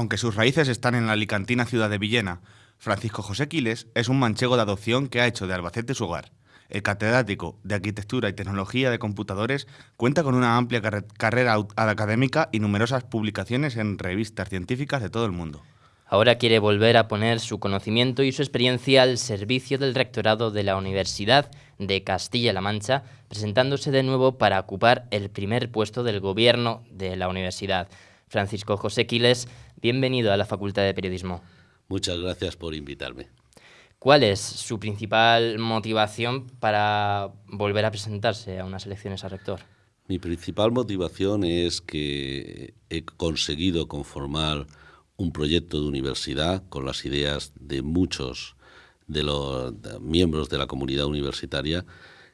Aunque sus raíces están en la alicantina ciudad de Villena, Francisco José Quiles es un manchego de adopción que ha hecho de Albacete su hogar. El catedrático de Arquitectura y Tecnología de Computadores cuenta con una amplia carrera académica y numerosas publicaciones en revistas científicas de todo el mundo. Ahora quiere volver a poner su conocimiento y su experiencia al servicio del rectorado de la Universidad de Castilla-La Mancha, presentándose de nuevo para ocupar el primer puesto del gobierno de la universidad. Francisco José Quiles, bienvenido a la Facultad de Periodismo. Muchas gracias por invitarme. ¿Cuál es su principal motivación para volver a presentarse a unas elecciones a rector? Mi principal motivación es que he conseguido conformar un proyecto de universidad con las ideas de muchos de los miembros de la comunidad universitaria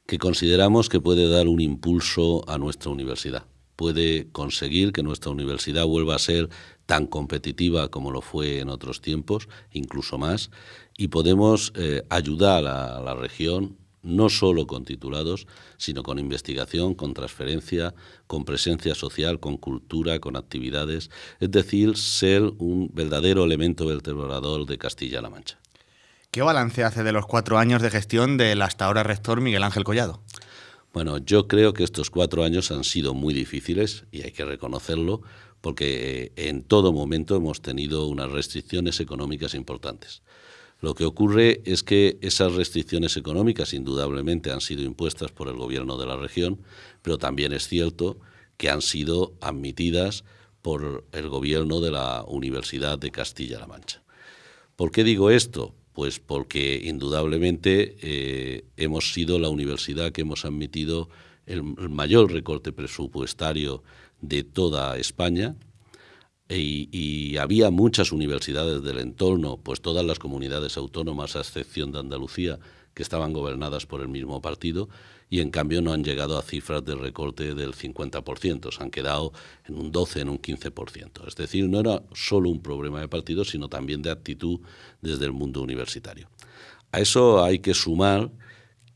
que consideramos que puede dar un impulso a nuestra universidad puede conseguir que nuestra universidad vuelva a ser tan competitiva como lo fue en otros tiempos, incluso más, y podemos eh, ayudar a la región no solo con titulados, sino con investigación, con transferencia, con presencia social, con cultura, con actividades, es decir, ser un verdadero elemento vertebrador de Castilla-La Mancha. ¿Qué balance hace de los cuatro años de gestión del hasta ahora rector Miguel Ángel Collado? Bueno, yo creo que estos cuatro años han sido muy difíciles y hay que reconocerlo porque eh, en todo momento hemos tenido unas restricciones económicas importantes. Lo que ocurre es que esas restricciones económicas indudablemente han sido impuestas por el gobierno de la región, pero también es cierto que han sido admitidas por el gobierno de la Universidad de Castilla-La Mancha. ¿Por qué digo esto? Pues porque indudablemente eh, hemos sido la universidad que hemos admitido el, mayor recorte presupuestario de toda España. Y, y, había muchas universidades del entorno, pues todas las comunidades autónomas, a excepción de Andalucía, que estaban gobernadas por el mismo partido y en cambio no han llegado a cifras de recorte del 50%, se han quedado en un 12, en un 15%. Es decir, no era solo un problema de partido, sino también de actitud desde el mundo universitario. A eso hay que sumar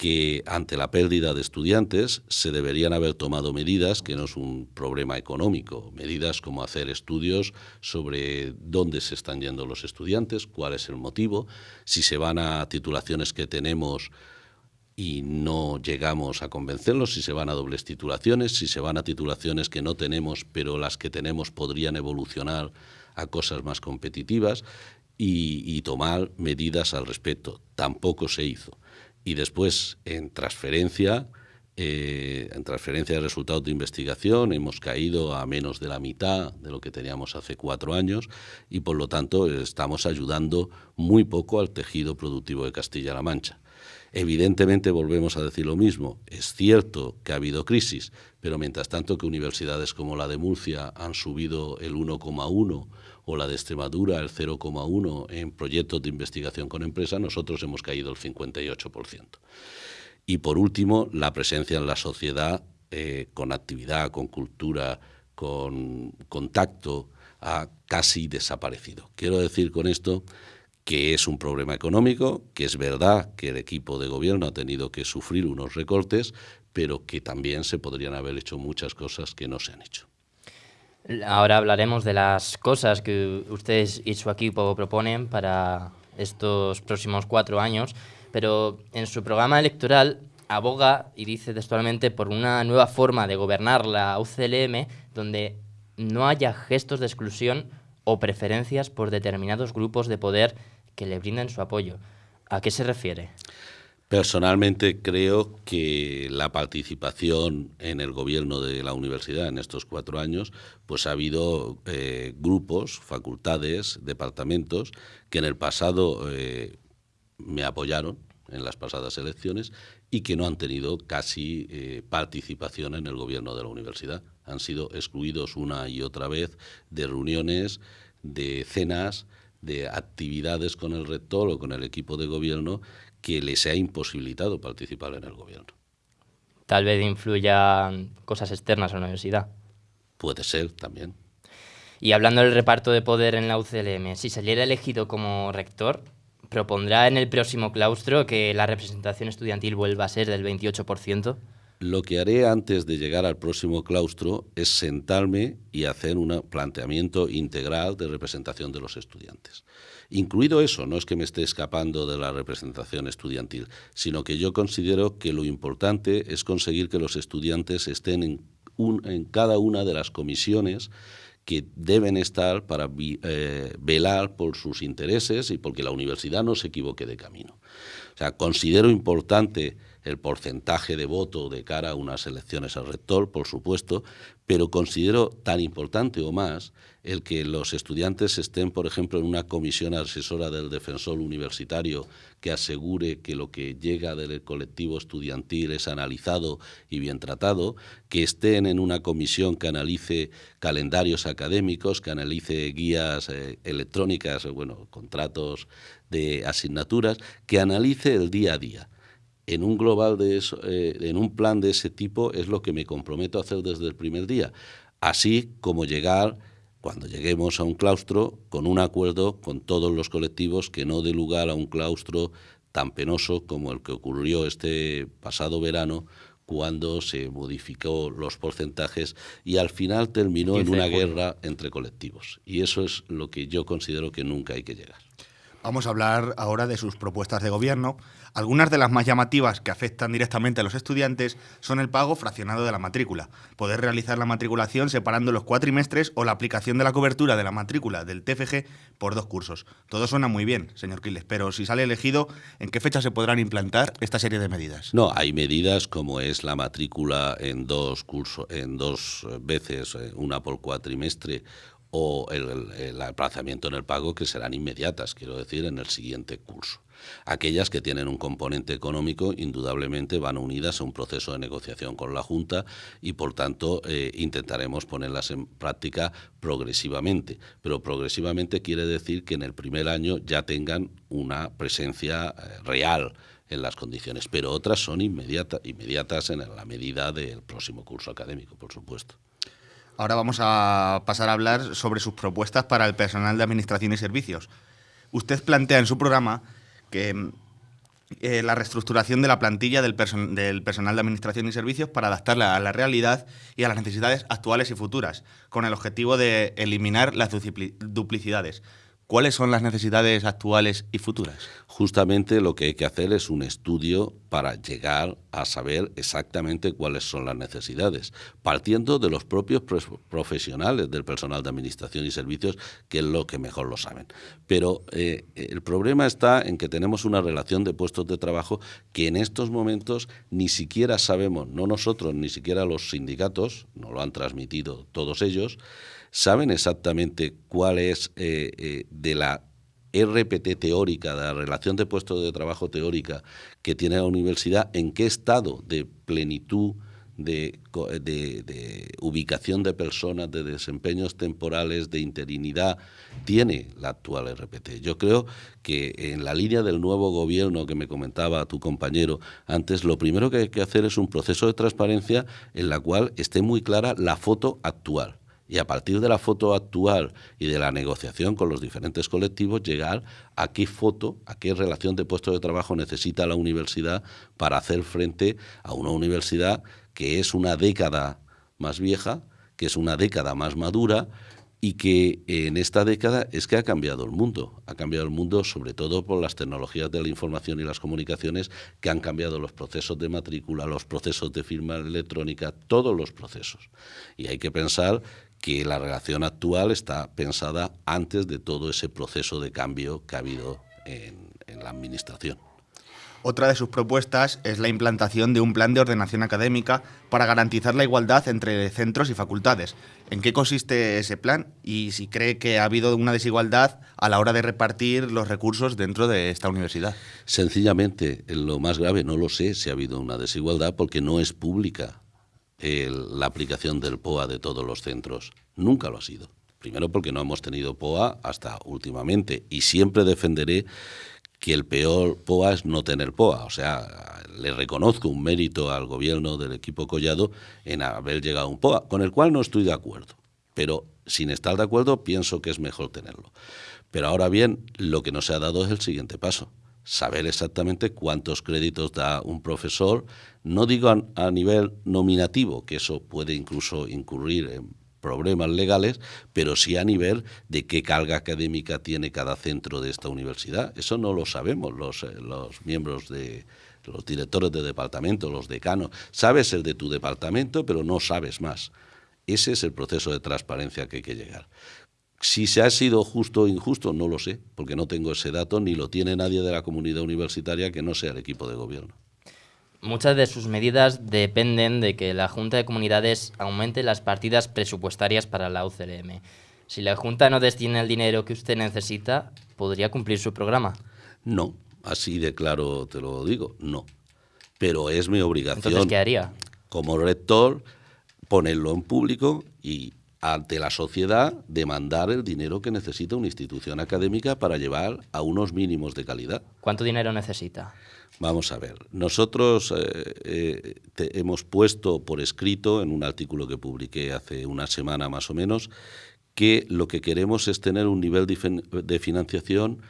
que ante la pérdida de estudiantes se deberían haber tomado medidas, que no es un problema económico, medidas como hacer estudios sobre dónde se están yendo los estudiantes, cuál es el motivo, si se van a titulaciones que tenemos y no llegamos a convencerlos, si se van a dobles titulaciones, si se van a titulaciones que no tenemos, pero las que tenemos podrían evolucionar a cosas más competitivas y, tomar medidas al respecto. Tampoco se hizo y después en transferencia, eh, en transferencia de resultados de investigación hemos caído a menos de la mitad de lo que teníamos hace cuatro años y por lo tanto estamos ayudando muy poco al tejido productivo de Castilla-La Mancha. Evidentemente volvemos a decir lo mismo, es cierto que ha habido crisis, pero mientras tanto que universidades como la de Murcia han subido el 1,1 o la de Extremadura el 0,1 en proyectos de investigación con empresas, nosotros hemos caído el 58%. Y por último, la presencia en la sociedad eh, con actividad, con cultura, con contacto, ha casi desaparecido. Quiero decir con esto que es un problema económico, que es verdad que el equipo de gobierno ha tenido que sufrir unos recortes, pero que también se podrían haber hecho muchas cosas que no se han hecho. Ahora hablaremos de las cosas que ustedes y su equipo proponen para estos próximos cuatro años, pero en su programa electoral aboga y dice textualmente por una nueva forma de gobernar la UCLM donde no haya gestos de exclusión o preferencias por determinados grupos de poder que le brinden su apoyo. ¿A qué se refiere? Personalmente creo que la participación en el gobierno de la universidad en estos cuatro años, pues ha habido eh, grupos, facultades, departamentos que en el pasado eh, me apoyaron en las pasadas elecciones y que no han tenido casi eh, participación en el gobierno de la universidad. Han sido excluidos una y otra vez de reuniones, de cenas, de actividades con el rector o con el equipo de gobierno que les ha imposibilitado participar en el gobierno. Tal vez influyan cosas externas a la universidad. Puede ser también. Y hablando del reparto de poder en la UCLM, si saliera elegido como rector, propondrá en el próximo claustro que la representación estudiantil vuelva a ser del 28%. Lo que haré antes de llegar al próximo claustro es sentarme y hacer un planteamiento integral de representación de los estudiantes. Incluido eso, no es que me esté escapando de la representación estudiantil, sino que yo considero que lo importante es conseguir que los estudiantes estén en, cada una de las comisiones que deben estar para eh, velar por sus intereses y porque la universidad no se equivoque de camino. O sea, considero importante el porcentaje de voto de cara a unas elecciones al rector, por supuesto, pero considero tan importante o más el que los estudiantes estén, por ejemplo, en una comisión asesora del defensor universitario que asegure que lo que llega del colectivo estudiantil es analizado y bien tratado, que estén en una comisión que analice calendarios académicos, que analice guías eh, electrónicas, bueno, contratos de asignaturas, que analice el día a día en un global de eso, eh, en un plan de ese tipo es lo que me comprometo a hacer desde el primer día, así como llegar cuando lleguemos a un claustro con un acuerdo con todos los colectivos que no dé lugar a un claustro tan penoso como el que ocurrió este pasado verano cuando se modificó los porcentajes y al final terminó en una guerra entre colectivos. Y eso es lo que yo considero que nunca hay que llegar. Vamos a hablar ahora de sus propuestas de gobierno. Algunas de las más llamativas que afectan directamente a los estudiantes son el pago fraccionado de la matrícula, poder realizar la matriculación separando los cuatrimestres o la aplicación de la cobertura de la matrícula del TFG por dos cursos. Todo suena muy bien, señor Quiles, pero si sale elegido, ¿en qué fecha se podrán implantar esta serie de medidas? No, hay medidas como es la matrícula en dos cursos, en dos veces, eh, una por cuatrimestre o el, aplazamiento en el pago que serán inmediatas, quiero decir, en el siguiente curso. Aquellas que tienen un componente económico indudablemente van unidas a un proceso de negociación con la Junta y por tanto eh, intentaremos ponerlas en práctica progresivamente. Pero progresivamente quiere decir que en el primer año ya tengan una presencia eh, real en las condiciones, pero otras son inmediata, inmediatas en la medida del próximo curso académico, por supuesto. Ahora vamos a pasar a hablar sobre sus propuestas para el personal de Administración y Servicios. Usted plantea en su programa que eh, la reestructuración de la plantilla del, del, personal de Administración y Servicios para adaptarla a la realidad y a las necesidades actuales y futuras, con el objetivo de eliminar las duplicidades. ¿Cuáles son las necesidades actuales y futuras? Justamente lo que hay que hacer es un estudio para llegar a saber exactamente cuáles son las necesidades, partiendo de los propios profesionales del personal de administración y servicios, que es lo que mejor lo saben. Pero eh, el problema está en que tenemos una relación de puestos de trabajo que en estos momentos ni siquiera sabemos, no nosotros, ni siquiera los sindicatos, no lo han transmitido todos ellos, saben exactamente cuál es eh, eh, de la RPT teórica, de la relación de puestos de trabajo teórica que tiene la universidad, en qué estado de plenitud, de, ubicación de personas, de desempeños temporales, de interinidad, tiene la actual RPT. Yo creo que en la línea del nuevo gobierno que me comentaba tu compañero antes, lo primero que hay que hacer es un proceso de transparencia en la cual esté muy clara la foto actual y a partir de la foto actual y de la negociación con los diferentes colectivos llegar a qué foto, a qué relación de puesto de trabajo necesita la universidad para hacer frente a una universidad que es una década más vieja, que es una década más madura y que en esta década es que ha cambiado el mundo. Ha cambiado el mundo sobre todo por las tecnologías de la información y las comunicaciones que han cambiado los procesos de matrícula, los procesos de firma electrónica, todos los procesos. Y hay que pensar que la relación actual está pensada antes de todo ese proceso de cambio que ha habido en, la Administración. Otra de sus propuestas es la implantación de un plan de ordenación académica para garantizar la igualdad entre centros y facultades. ¿En qué consiste ese plan y si cree que ha habido una desigualdad a la hora de repartir los recursos dentro de esta universidad? Sencillamente, lo más grave, no lo sé si ha habido una desigualdad porque no es pública la aplicación del POA de todos los centros. Nunca lo ha sido. Primero porque no hemos tenido POA hasta últimamente y siempre defenderé que el peor POA es no tener POA. O sea, le reconozco un mérito al gobierno del equipo Collado en haber llegado a un POA, con el cual no estoy de acuerdo. Pero sin estar de acuerdo, pienso que es mejor tenerlo. Pero ahora bien, lo que no se ha dado es el siguiente paso. Saber exactamente cuántos créditos da un profesor, no digo a, nivel nominativo, que eso puede incluso incurrir en problemas legales, pero sí a nivel de qué carga académica tiene cada centro de esta universidad. Eso no lo sabemos los, eh, miembros de los directores de departamento, los decanos. Sabes el de tu departamento, pero no sabes más. Ese es el proceso de transparencia que hay que llegar. Si se ha sido justo o injusto, no lo sé, porque no tengo ese dato, ni lo tiene nadie de la comunidad universitaria que no sea el equipo de gobierno. Muchas de sus medidas dependen de que la Junta de Comunidades aumente las partidas presupuestarias para la UCLM. Si la Junta no destina el dinero que usted necesita, ¿podría cumplir su programa? No, así de claro te lo digo, no. Pero es mi obligación. Entonces, ¿qué haría? Como rector, ponerlo en público y ante la sociedad demandar el dinero que necesita una institución académica para llevar a unos mínimos de calidad. ¿Cuánto dinero necesita? Vamos a ver, nosotros eh, eh, hemos puesto por escrito en un artículo que publiqué hace una semana más o menos que lo que queremos es tener un nivel de financiación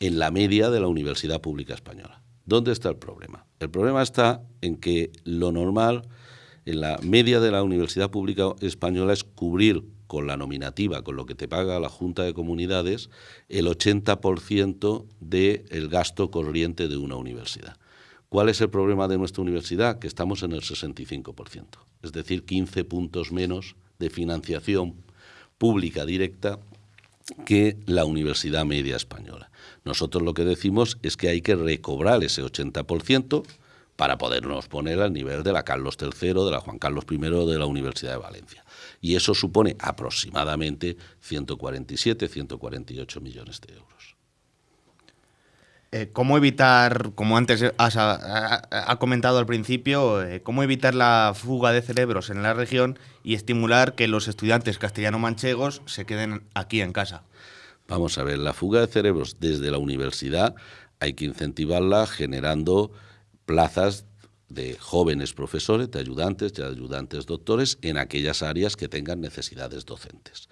en la media de la Universidad Pública Española. ¿Dónde está el problema? El problema está en que lo normal en la media de la Universidad Pública Española es cubrir con la nominativa, con lo que te paga la Junta de Comunidades, el 80% del gasto corriente de una universidad. ¿Cuál es el problema de nuestra universidad? Que estamos en el 65%, es decir, 15 puntos menos de financiación pública directa que la Universidad Media Española. Nosotros lo que decimos es que hay que recobrar ese 80%, para podernos poner al nivel de la Carlos III, de la Juan Carlos I de la Universidad de Valencia. Y eso supone aproximadamente 147, 148 millones de euros. Eh, ¿Cómo evitar, como antes ha, comentado al principio, eh, cómo evitar la fuga de cerebros en la región y estimular que los estudiantes castellano-manchegos se queden aquí en casa? Vamos a ver, la fuga de cerebros desde la universidad hay que incentivarla generando plazas de jóvenes profesores, de ayudantes, de ayudantes doctores en aquellas áreas que tengan necesidades docentes.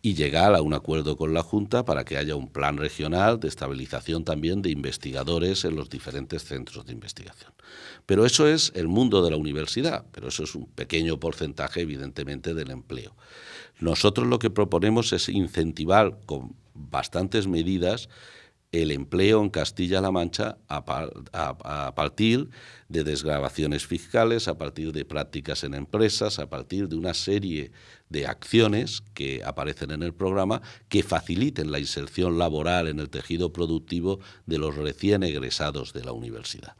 Y llegar a un acuerdo con la Junta para que haya un plan regional de estabilización también de investigadores en los diferentes centros de investigación. Pero eso es el mundo de la universidad, pero eso es un pequeño porcentaje evidentemente del empleo. Nosotros lo que proponemos es incentivar con bastantes medidas el empleo en Castilla-La Mancha a, partir de desgrabaciones fiscales, a partir de prácticas en empresas, a partir de una serie de acciones que aparecen en el programa que faciliten la inserción laboral en el tejido productivo de los recién egresados de la universidad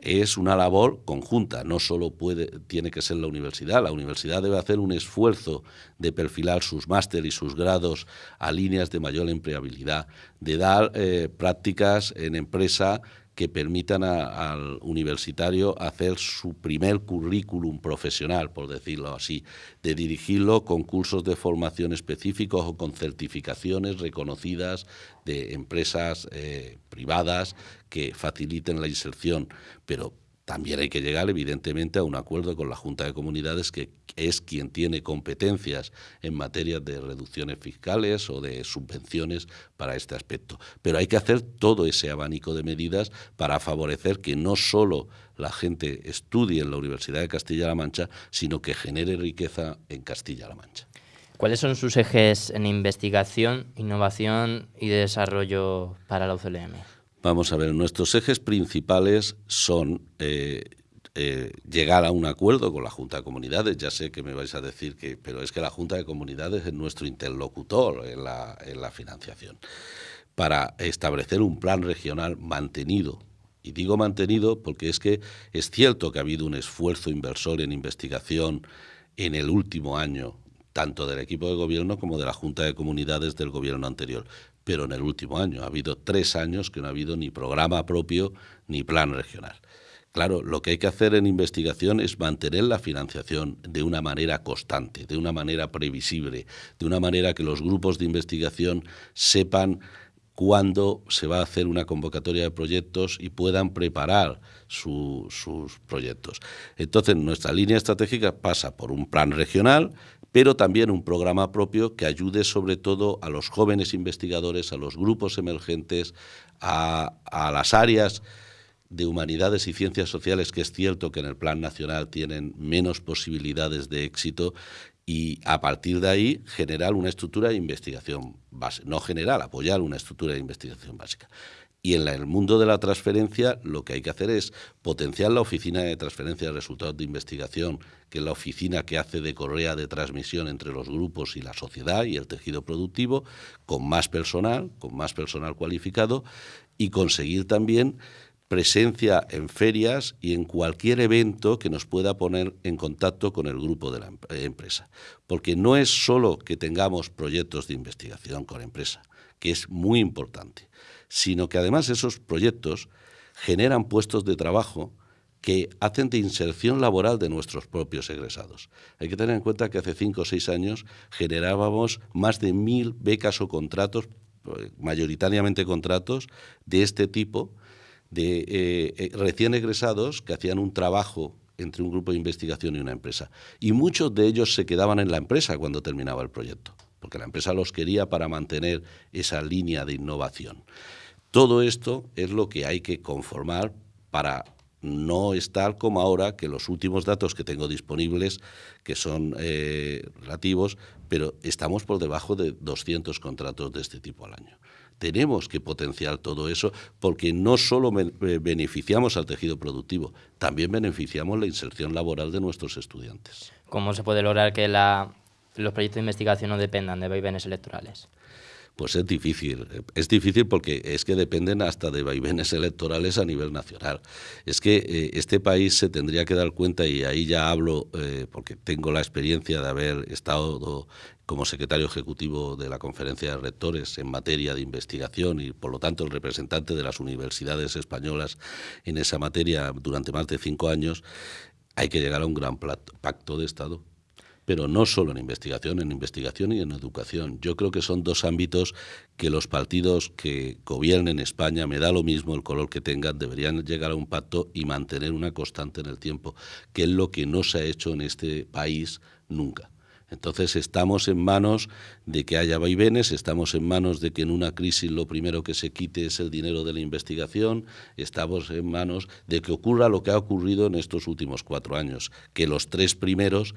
es una labor conjunta, no solo puede, tiene que ser la universidad, la universidad debe hacer un esfuerzo de perfilar sus máster y sus grados a líneas de mayor empleabilidad, de dar eh, prácticas en empresa que permitan al universitario hacer su primer currículum profesional, por decirlo así, de dirigirlo con cursos de formación específicos o con certificaciones reconocidas de empresas eh, privadas que faciliten la inserción, pero también hay que llegar, evidentemente, a un acuerdo con la Junta de Comunidades, que es quien tiene competencias en materia de reducciones fiscales o de subvenciones para este aspecto. Pero hay que hacer todo ese abanico de medidas para favorecer que no solo la gente estudie en la Universidad de Castilla-La Mancha, sino que genere riqueza en Castilla-La Mancha. ¿Cuáles son sus ejes en investigación, innovación y desarrollo para la UCLM? Vamos a ver, nuestros ejes principales son eh, eh, llegar a un acuerdo con la Junta de Comunidades. Ya sé que me vais a decir que, pero es que la Junta de Comunidades es nuestro interlocutor en la, en la financiación. Para establecer un plan regional mantenido y digo mantenido porque es que es cierto que ha habido un esfuerzo inversor en investigación en el último año, tanto del equipo de gobierno como de la Junta de Comunidades del gobierno anterior pero en el último año. Ha habido tres años que no ha habido ni programa propio ni plan regional. Claro, lo que hay que hacer en investigación es mantener la financiación de una manera constante, de una manera previsible, de una manera que los grupos de investigación sepan cuándo se va a hacer una convocatoria de proyectos y puedan preparar sus proyectos. Entonces, nuestra línea estratégica pasa por un plan regional pero también un programa propio que ayude sobre todo a los jóvenes investigadores, a los grupos emergentes, a, las áreas de humanidades y ciencias sociales, que es cierto que en el plan nacional tienen menos posibilidades de éxito, y a partir de ahí generar una estructura de investigación base, no general, apoyar una estructura de investigación básica. Y en el mundo de la transferencia lo que hay que hacer es potenciar la oficina de transferencia de resultados de investigación, que es la oficina que hace de correa de transmisión entre los grupos y la sociedad y el tejido productivo, con más personal, con más personal cualificado, y conseguir también presencia en ferias y en cualquier evento que nos pueda poner en contacto con el grupo de la empresa. Porque no es solo que tengamos proyectos de investigación con empresa, que es muy importante, sino que además esos proyectos generan puestos de trabajo que hacen de inserción laboral de nuestros propios egresados. Hay que tener en cuenta que hace cinco o seis años generábamos más de mil becas o contratos, eh, mayoritariamente contratos de este tipo, de eh, eh, recién egresados que hacían un trabajo entre un grupo de investigación y una empresa. Y muchos de ellos se quedaban en la empresa cuando terminaba el proyecto, porque la empresa los quería para mantener esa línea de innovación. Todo esto es lo que hay que conformar para no estar como ahora, que los últimos datos que tengo disponibles, que son eh, relativos, pero estamos por debajo de 200 contratos de este tipo al año tenemos que potenciar todo eso porque no solo eh, beneficiamos al tejido productivo, también beneficiamos la inserción laboral de nuestros estudiantes. ¿Cómo se puede lograr que los proyectos de investigación no dependan de vaivenes electorales? Pues es difícil. Es difícil porque es que dependen hasta de vaivenes electorales a nivel nacional. Es que eh, este país se tendría que dar cuenta, y ahí ya hablo eh, porque tengo la experiencia de haber estado como secretario ejecutivo de la Conferencia de Rectores en materia de investigación y, por lo tanto, el representante de las universidades españolas en esa materia durante más de cinco años, hay que llegar a un gran pacto de Estado pero no solo en investigación, en investigación y en educación. Yo creo que son dos ámbitos que los partidos que gobiernen España, me da lo mismo el color que tengan, deberían llegar a un pacto y mantener una constante en el tiempo, que es lo que no se ha hecho en este país nunca. Entonces estamos en manos de que haya vaivenes, estamos en manos de que en una crisis lo primero que se quite es el dinero de la investigación, estamos en manos de que ocurra lo que ha ocurrido en estos últimos cuatro años, que los tres primeros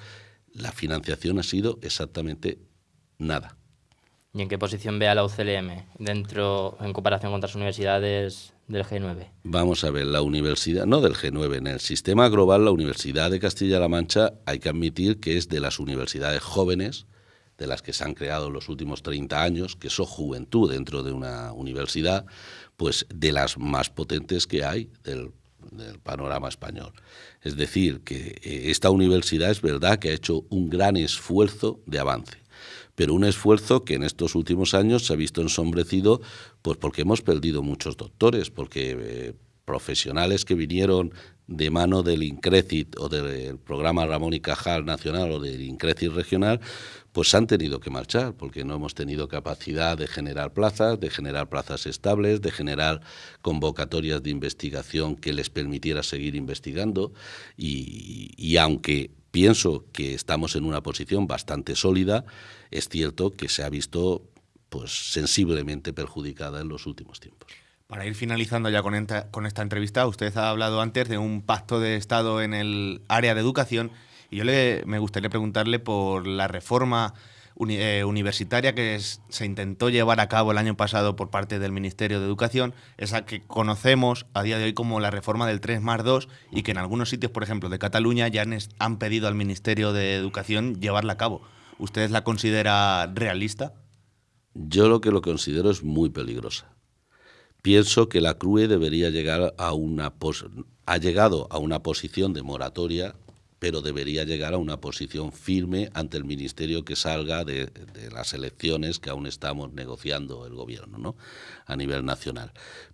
la financiación ha sido exactamente nada. ¿Y en qué posición ve a la UCLM dentro, en comparación con otras universidades del G9? Vamos a ver, la universidad, no del G9, en el sistema global, la Universidad de Castilla-La Mancha hay que admitir que es de las universidades jóvenes, de las que se han creado en los últimos 30 años, que son juventud dentro de una universidad, pues de las más potentes que hay del del panorama español. Es decir, que eh, esta universidad es verdad que ha hecho un gran esfuerzo de avance, pero un esfuerzo que en estos últimos años se ha visto ensombrecido pues porque hemos perdido muchos doctores, porque eh, profesionales que vinieron de mano del INCRECIT o del programa Ramón y Cajal Nacional o del INCRECIT Regional, pues han tenido que marchar porque no hemos tenido capacidad de generar plazas, de generar plazas estables, de generar convocatorias de investigación que les permitiera seguir investigando y, y aunque pienso que estamos en una posición bastante sólida, es cierto que se ha visto pues sensiblemente perjudicada en los últimos tiempos. Para ir finalizando ya con esta, entrevista, usted ha hablado antes de un pacto de Estado en el área de educación y yo le, me gustaría preguntarle por la reforma eh, universitaria que se intentó llevar a cabo el año pasado por parte del Ministerio de Educación, esa que conocemos a día de hoy como la reforma del 3 más 2 y que en algunos sitios, por ejemplo, de Cataluña, ya han pedido al Ministerio de Educación llevarla a cabo. ¿Usted la considera realista? Yo lo que lo considero es muy peligrosa Pienso que la CRUE debería llegar a una ha llegado a una posición de moratoria, pero debería llegar a una posición firme ante el ministerio que salga de, las elecciones que aún estamos negociando el gobierno, ¿no? A nivel nacional.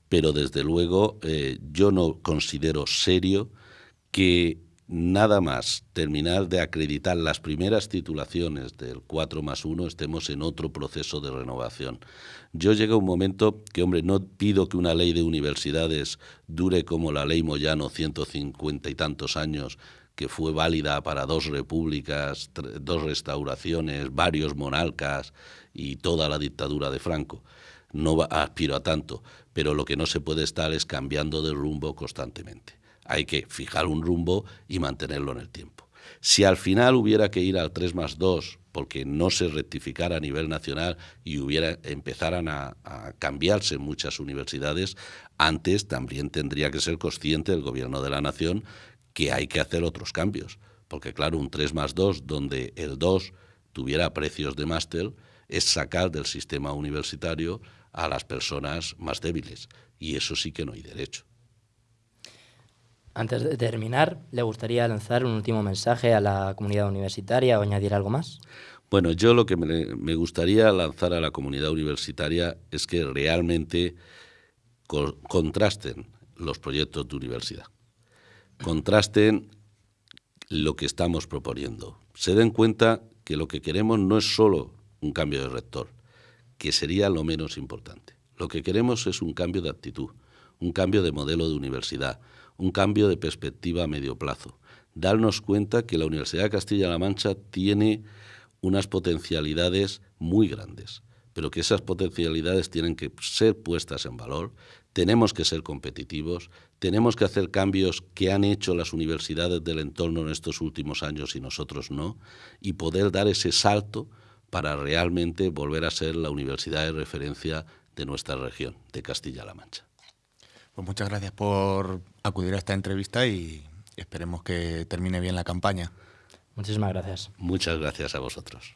Pero desde luego eh, yo no considero serio que nada más terminar de acreditar las primeras titulaciones del 4 más 1 estemos en otro proceso de renovación. Yo llega un momento que, hombre, no pido que una ley de universidades dure como la ley Moyano 150 y tantos años, que fue válida para dos repúblicas, dos restauraciones, varios monarcas y toda la dictadura de Franco. no aspiro a tanto, pero lo que no se puede estar es cambiando de rumbo constantemente. Hay que fijar un rumbo y mantenerlo en el tiempo. Si al final hubiera que ir al 3 más 2 porque no se rectificara a nivel nacional y hubiera empezaran a, a, cambiarse muchas universidades, antes también tendría que ser consciente el gobierno de la nación que hay que hacer otros cambios. Porque claro, un 3 más 2 donde el 2 tuviera precios de máster es sacar del sistema universitario a las personas más débiles. Y eso sí que no hay derecho. Antes de terminar, ¿le gustaría lanzar un último mensaje a la comunidad universitaria o añadir algo más? Bueno, yo lo que me, gustaría lanzar a la comunidad universitaria es que realmente co contrasten los proyectos de universidad, contrasten lo que estamos proponiendo, se den cuenta que lo que queremos no es solo un cambio de rector, que sería lo menos importante. Lo que queremos es un cambio de actitud, un cambio de modelo de universidad, un cambio de perspectiva a medio plazo. Darnos cuenta que la Universidad de Castilla-La Mancha tiene unas potencialidades muy grandes, pero que esas potencialidades tienen que ser puestas en valor, tenemos que ser competitivos, tenemos que hacer cambios que han hecho las universidades del entorno en estos últimos años y nosotros no, y poder dar ese salto para realmente volver a ser la universidad de referencia de nuestra región, de Castilla-La Mancha. Pues muchas gracias por acudir a esta entrevista y esperemos que termine bien la campaña. Muchísimas gracias. Muchas gracias a vosotros.